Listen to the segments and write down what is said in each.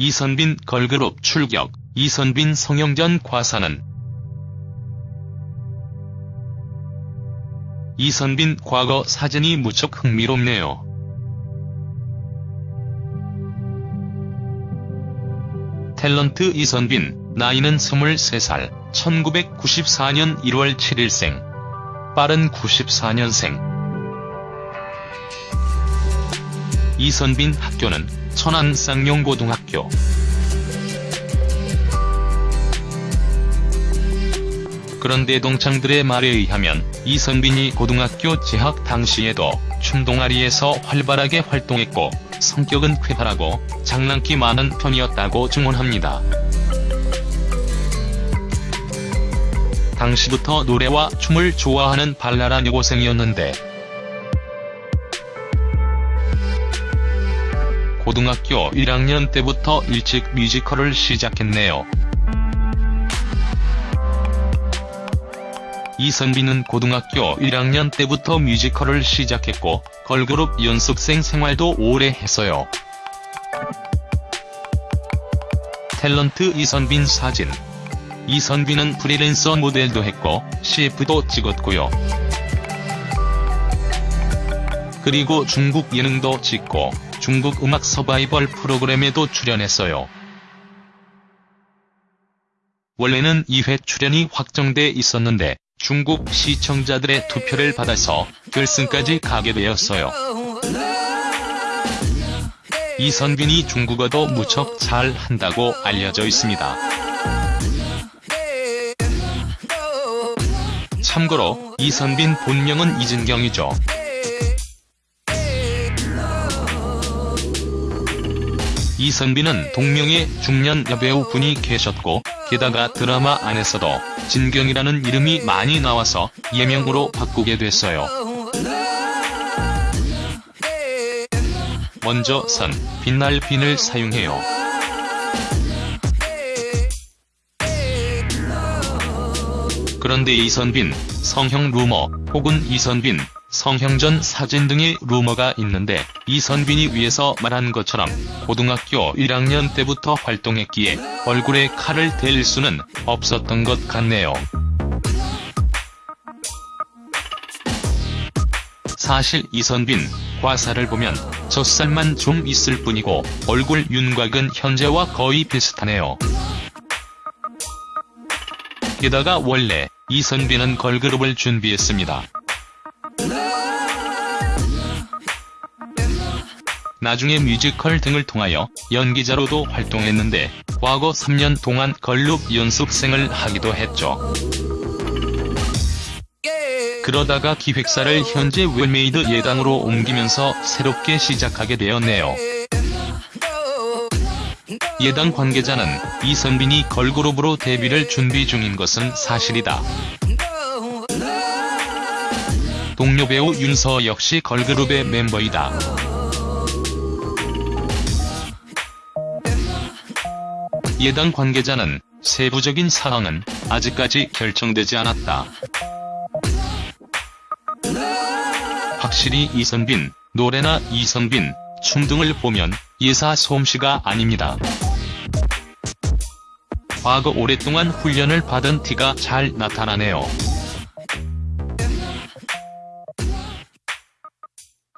이선빈 걸그룹 출격, 이선빈 성형전 과사는 이선빈 과거 사진이 무척 흥미롭네요. 탤런트 이선빈, 나이는 23살, 1994년 1월 7일생. 빠른 94년생. 이선빈 학교는 천안 쌍용고등학교. 그런데 동창들의 말에 의하면 이선빈이 고등학교 재학 당시에도 춤동아리에서 활발하게 활동했고 성격은 쾌활하고 장난기 많은 편이었다고 증언합니다. 당시부터 노래와 춤을 좋아하는 발랄한 여고생이었는데 고등학교 1학년 때부터 일찍 뮤지컬을 시작했네요. 이선빈은 고등학교 1학년 때부터 뮤지컬을 시작했고 걸그룹 연습생 생활도 오래 했어요. 탤런트 이선빈 사진 이선빈은 프리랜서 모델도 했고 CF도 찍었고요. 그리고 중국 예능도 찍고 중국 음악 서바이벌 프로그램에도 출연했어요. 원래는 2회 출연이 확정돼 있었는데 중국 시청자들의 투표를 받아서 결승까지 가게 되었어요. 이선빈이 중국어도 무척 잘 한다고 알려져 있습니다. 참고로 이선빈 본명은 이진경이죠. 이선빈은 동명의 중년 여배우 분이 계셨고 게다가 드라마 안에서도 진경이라는 이름이 많이 나와서 예명으로 바꾸게 됐어요. 먼저 선, 빛날 빈을 사용해요. 그런데 이선빈, 성형 루머, 혹은 이선빈, 성형전 사진 등의 루머가 있는데 이선빈이 위에서 말한 것처럼 고등학교 1학년 때부터 활동했기에 얼굴에 칼을 댈 수는 없었던 것 같네요. 사실 이선빈, 과사를 보면 젖살만 좀 있을 뿐이고 얼굴 윤곽은 현재와 거의 비슷하네요. 게다가 원래 이선빈은 걸그룹을 준비했습니다. 나중에 뮤지컬 등을 통하여 연기자로도 활동했는데 과거 3년 동안 걸그룹 연습생을 하기도 했죠. 그러다가 기획사를 현재 웰메이드 예당으로 옮기면서 새롭게 시작하게 되었네요. 예당 관계자는 이선빈이 걸그룹으로 데뷔를 준비 중인 것은 사실이다. 동료 배우 윤서 역시 걸그룹의 멤버이다. 예당 관계자는 세부적인 상황은 아직까지 결정되지 않았다. 확실히 이선빈, 노래나 이선빈, 춤 등을 보면 예사 솜씨가 아닙니다. 과거 오랫동안 훈련을 받은 티가 잘 나타나네요.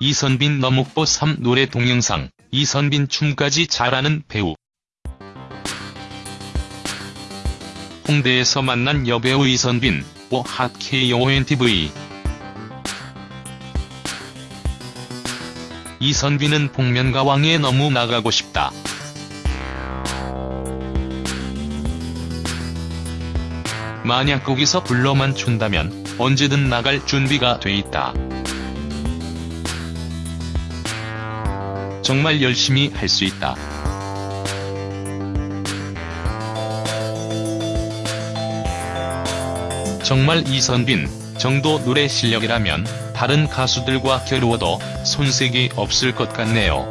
이선빈 너목보 3 노래 동영상, 이선빈 춤까지 잘하는 배우. 홍대에서 만난 여배우 이선빈, 오핫 KONTV. 이선빈은 복면가왕에 너무 나가고 싶다. 만약 거기서 불러만 춘다면 언제든 나갈 준비가 돼 있다. 정말 열심히 할 수 있다. 정말 이선빈 정도 노래 실력이라면 다른 가수들과 겨루어도 손색이 없을 것 같네요.